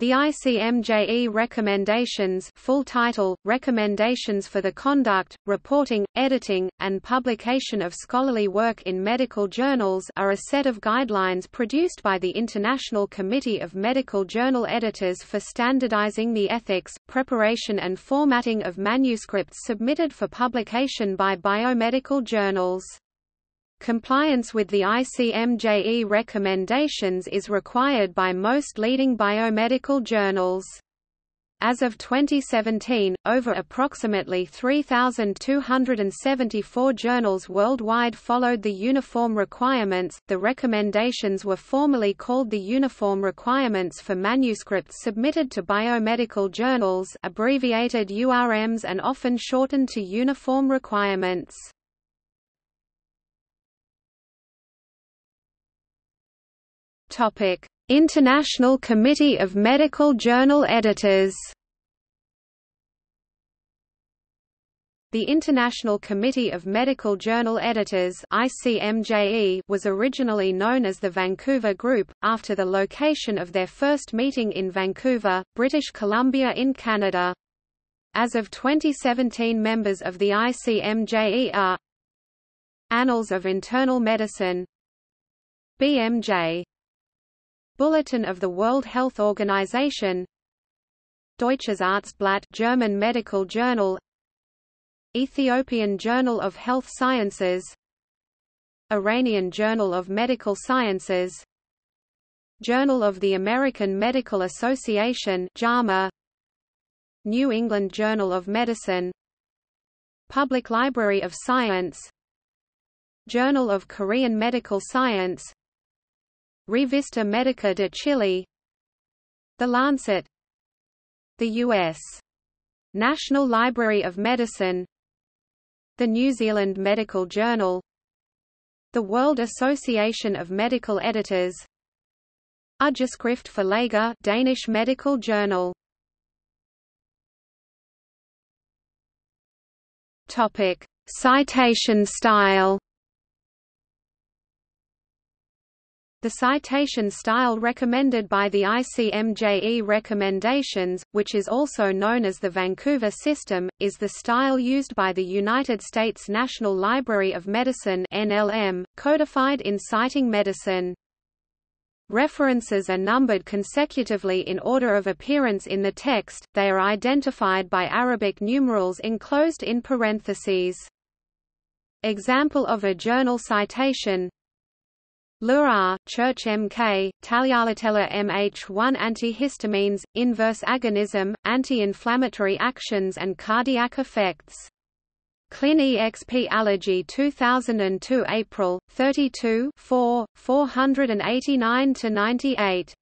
The ICMJE Recommendations full title, Recommendations for the Conduct, Reporting, Editing, and Publication of Scholarly Work in Medical Journals are a set of guidelines produced by the International Committee of Medical Journal Editors for standardizing the ethics, preparation and formatting of manuscripts submitted for publication by biomedical journals. Compliance with the ICMJE recommendations is required by most leading biomedical journals. As of 2017, over approximately 3,274 journals worldwide followed the uniform requirements. The recommendations were formerly called the Uniform Requirements for Manuscripts Submitted to Biomedical Journals, abbreviated URMs and often shortened to Uniform Requirements. Topic: International Committee of Medical Journal Editors. The International Committee of Medical Journal Editors ICMJE was originally known as the Vancouver Group, after the location of their first meeting in Vancouver, British Columbia in Canada. As of 2017 members of the ICMJE are Annals of Internal Medicine BMJ Bulletin of the World Health Organization. Deutsches Arztblatt German Medical Journal. Ethiopian Journal of Health Sciences. Iranian Journal of Medical Sciences. Journal of the American Medical Association JAMA. New England Journal of Medicine. Public Library of Science. Journal of Korean Medical Science Revista Medica de Chile. The Lancet. The U.S. National Library of Medicine. The New Zealand Medical Journal. The World Association of Medical Editors. Ugeskrift for Læger Danish Medical Journal. Topic. Citation style The citation style recommended by the ICMJE recommendations, which is also known as the Vancouver system, is the style used by the United States National Library of Medicine NLM, codified in Citing Medicine. References are numbered consecutively in order of appearance in the text, they are identified by Arabic numerals enclosed in parentheses. Example of a journal citation Lura, Church MK, Taglialatela MH1 antihistamines, inverse agonism, anti-inflammatory actions and cardiac effects. Clin EXP Allergy 2002 April, 32 4, 489–98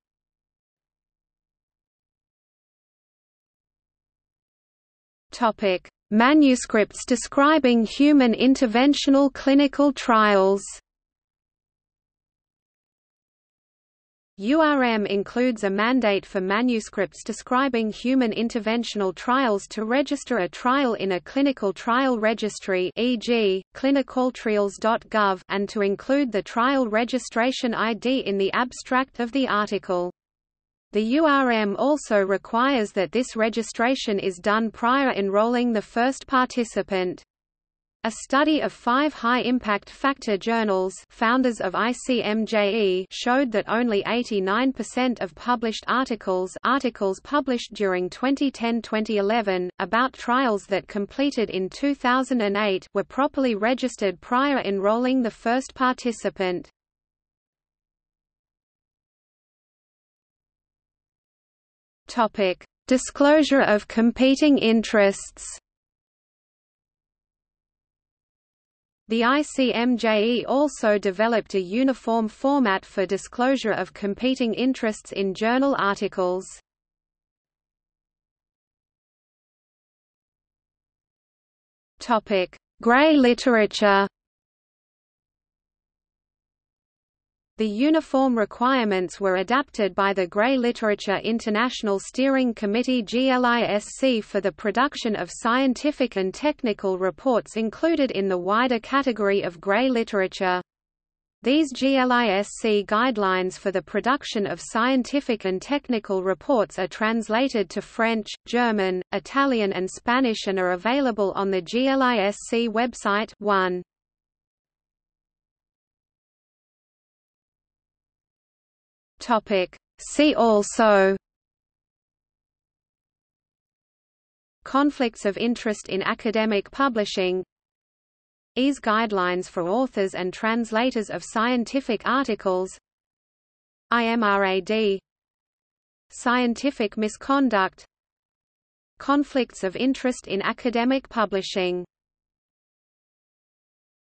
Manuscripts describing human interventional clinical trials URM includes a mandate for manuscripts describing human interventional trials to register a trial in a clinical trial registry e.g., clinicaltrials.gov and to include the trial registration ID in the abstract of the article. The URM also requires that this registration is done prior enrolling the first participant. A study of five high-impact factor journals founders of ICMJE showed that only 89% of published articles articles published during 2010-2011, about trials that completed in 2008 were properly registered prior enrolling the first participant. Disclosure of competing interests The ICMJE also developed a uniform format for disclosure of competing interests in journal articles. Gray literature The uniform requirements were adapted by the Gray Literature International Steering Committee GLISC for the production of scientific and technical reports included in the wider category of gray literature. These GLISC guidelines for the production of scientific and technical reports are translated to French, German, Italian and Spanish and are available on the GLISC website 1. See also Conflicts of interest in academic publishing EASE guidelines for authors and translators of scientific articles IMRAD Scientific misconduct Conflicts of interest in academic publishing